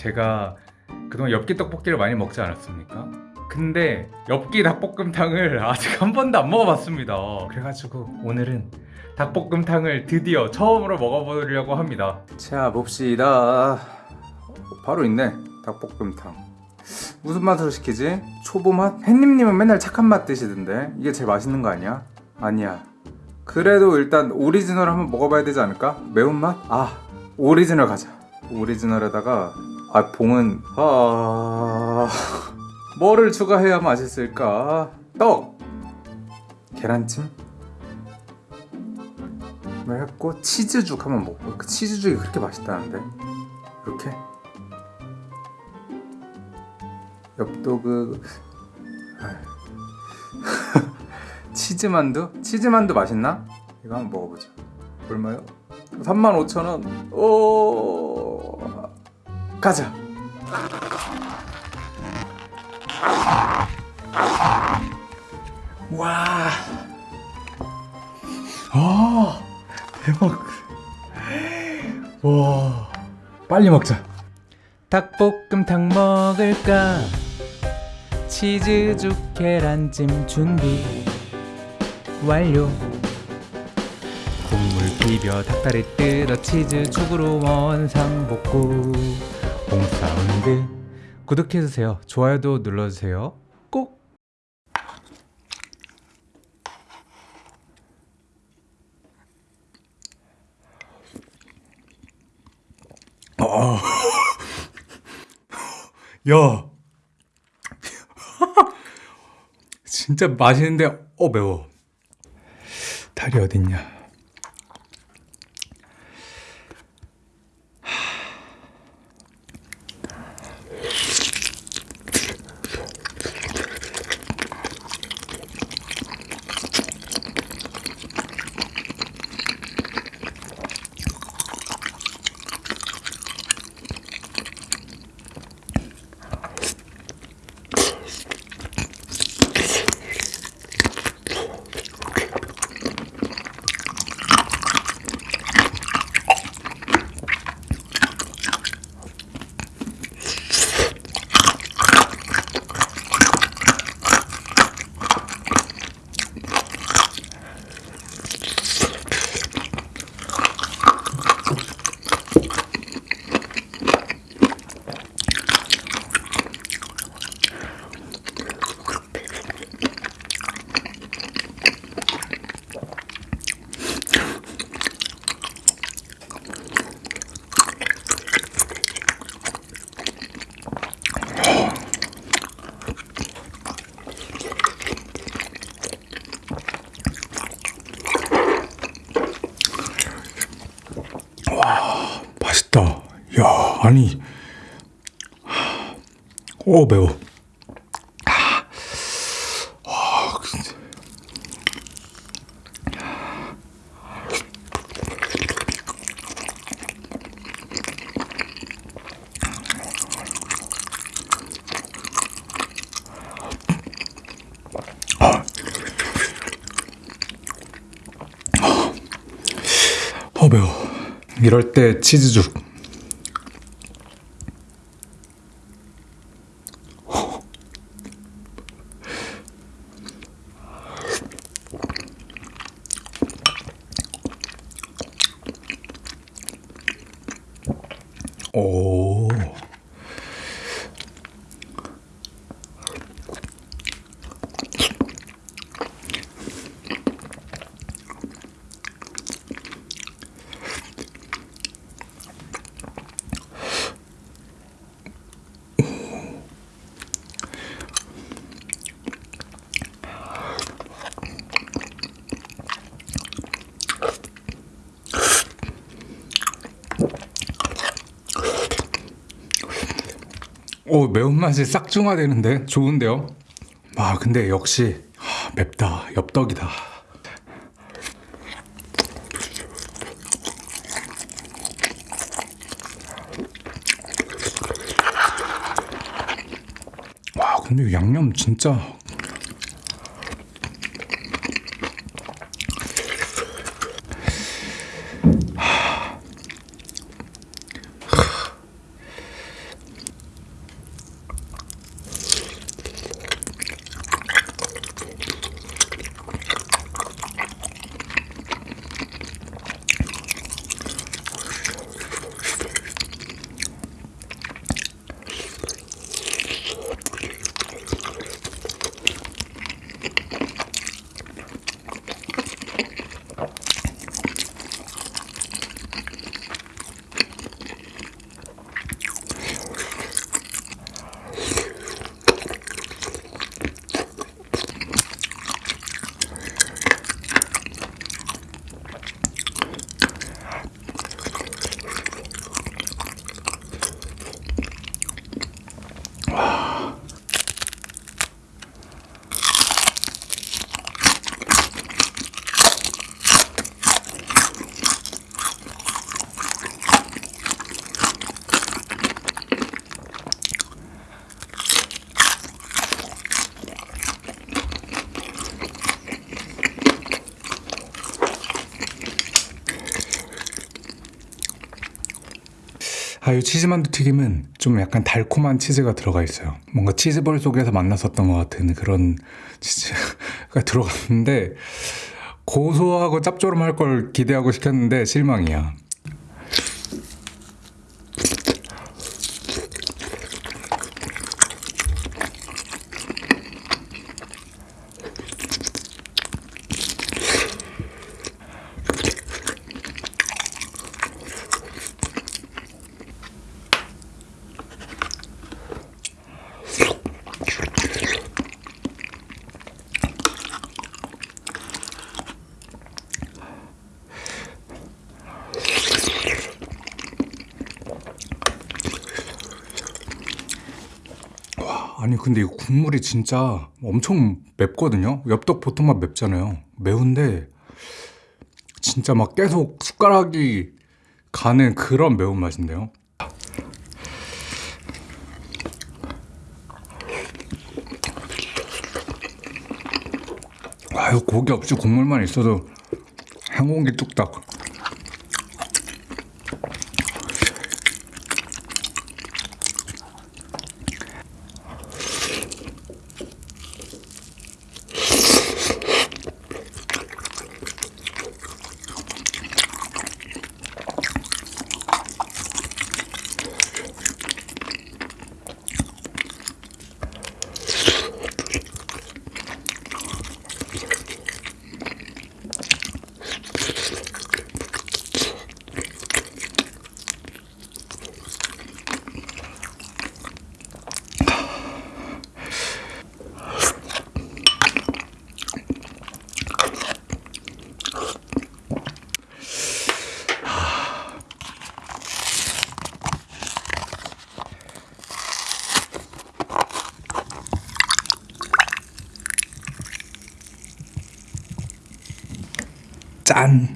제가 그동안 엽기 떡볶이를 많이 먹지 않았습니까? 근데 엽기 닭볶음탕을 아직 한 번도 안 먹어봤습니다. 그래가지고 오늘은 닭볶음탕을 드디어 처음으로 먹어보려고 합니다. 자 봅시다 바로 있네 닭볶음탕 무슨 맛으로 시키지? 초보 맛? 햇님님은 맨날 착한 맛 드시던데 이게 제일 맛있는 거 아니야? 아니야 그래도 일단 오리지널 한번 먹어봐야 되지 않을까? 매운맛? 아 오리지널 가자 오리지널에다가 아 봉은 아 뭐를 추가해야 맛있을까? 떡 계란찜 뭐 했고 치즈죽 한번 먹고 그 치즈죽이 그렇게 맛있다는데 이렇게 엽도그. 치즈만두? 치즈만두 맛있나? 이거 한번 먹어보자 얼마요? 35,000원 오 가자 와 아, 대박. 와, 빨리 먹자. 닭볶음탕 먹을까? 치즈죽 계란찜 준비 완료. 국물 비벼 닭다리 뜯어 치즈죽으로 원상복구. 홈사운드 구독해주세요. 좋아요도 눌러주세요. 꼭. 야, 진짜 맛있는데 어 매워. 다리 어딨냐? 맛있다. 야, 아니, 오 매워. 아. 어 매워. 이럴 때 치즈죽. 오. 오 매운맛이 싹 중화되는데 좋은데요? 아 근데 역시 하, 맵다 엽떡이다 와 근데 이 양념 진짜 아, 이 치즈만두 튀김은 좀 약간 달콤한 치즈가 들어가 있어요. 뭔가 치즈볼 속에서 만났었던 것 같은 그런 치즈가 들어갔는데 고소하고 짭조름할 걸 기대하고 시켰는데 실망이야. 아니 근데 이 국물이 진짜 엄청 맵거든요. 엽떡 보통만 맵잖아요. 매운데 진짜 막 계속 숟가락이 가는 그런 매운맛인데요. 아유 고기 없이 국물만 있어도 한 공기 뚝딱. 짠.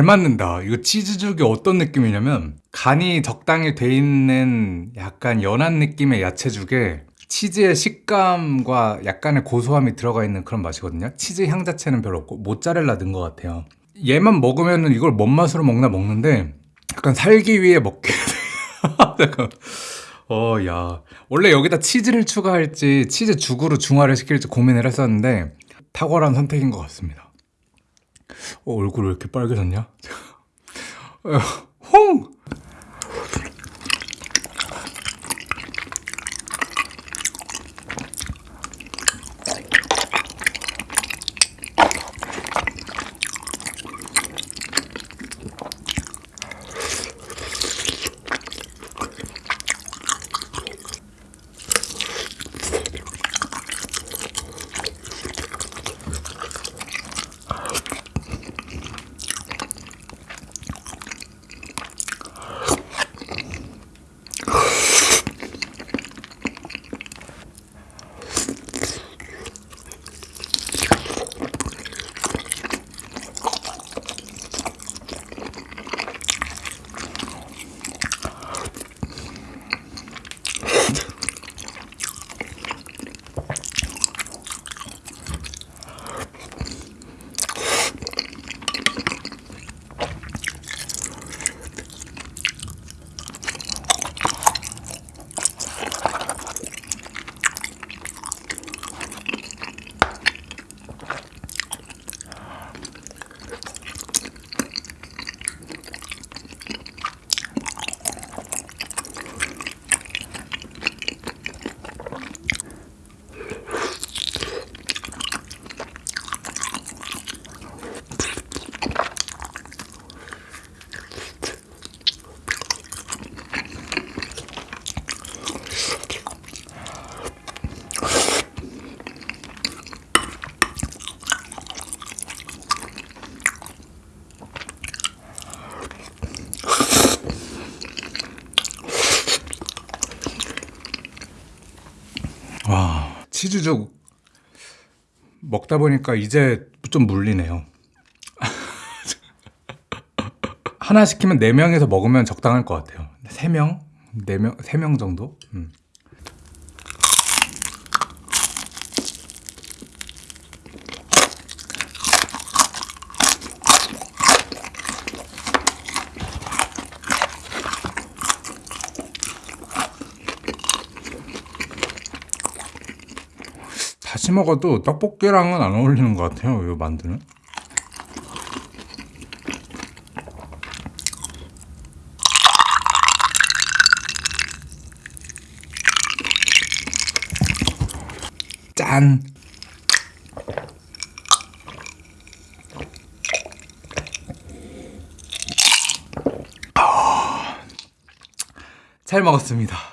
잘 맞는다. 이거 치즈죽이 어떤 느낌이냐면 간이 적당히 돼 있는 약간 연한 느낌의 야채죽에 치즈의 식감과 약간의 고소함이 들어가 있는 그런 맛이거든요. 치즈 향 자체는 별로 없고 모짜렐라 넣은 것 같아요. 얘만 먹으면 이걸 뭔 맛으로 먹나 먹는데 약간 살기 위해 먹게 잠깐. 어, 야. 원래 여기다 치즈를 추가할지 치즈 죽으로 중화를 시킬지 고민을 했었는데 탁월한 선택인 것 같습니다. 어, 얼굴 왜 이렇게 빨개졌냐? 어, 홍! 와, 치즈죽 먹다 보니까 이제 좀 물리네요. 하나 시키면 네명이서 먹으면 적당할 것 같아요. 세명네명세 명 정도? 음. 다시 먹어도 떡볶이랑은 안 어울리는 것 같아요. 이 만두는. 짠. 아. 잘 먹었습니다.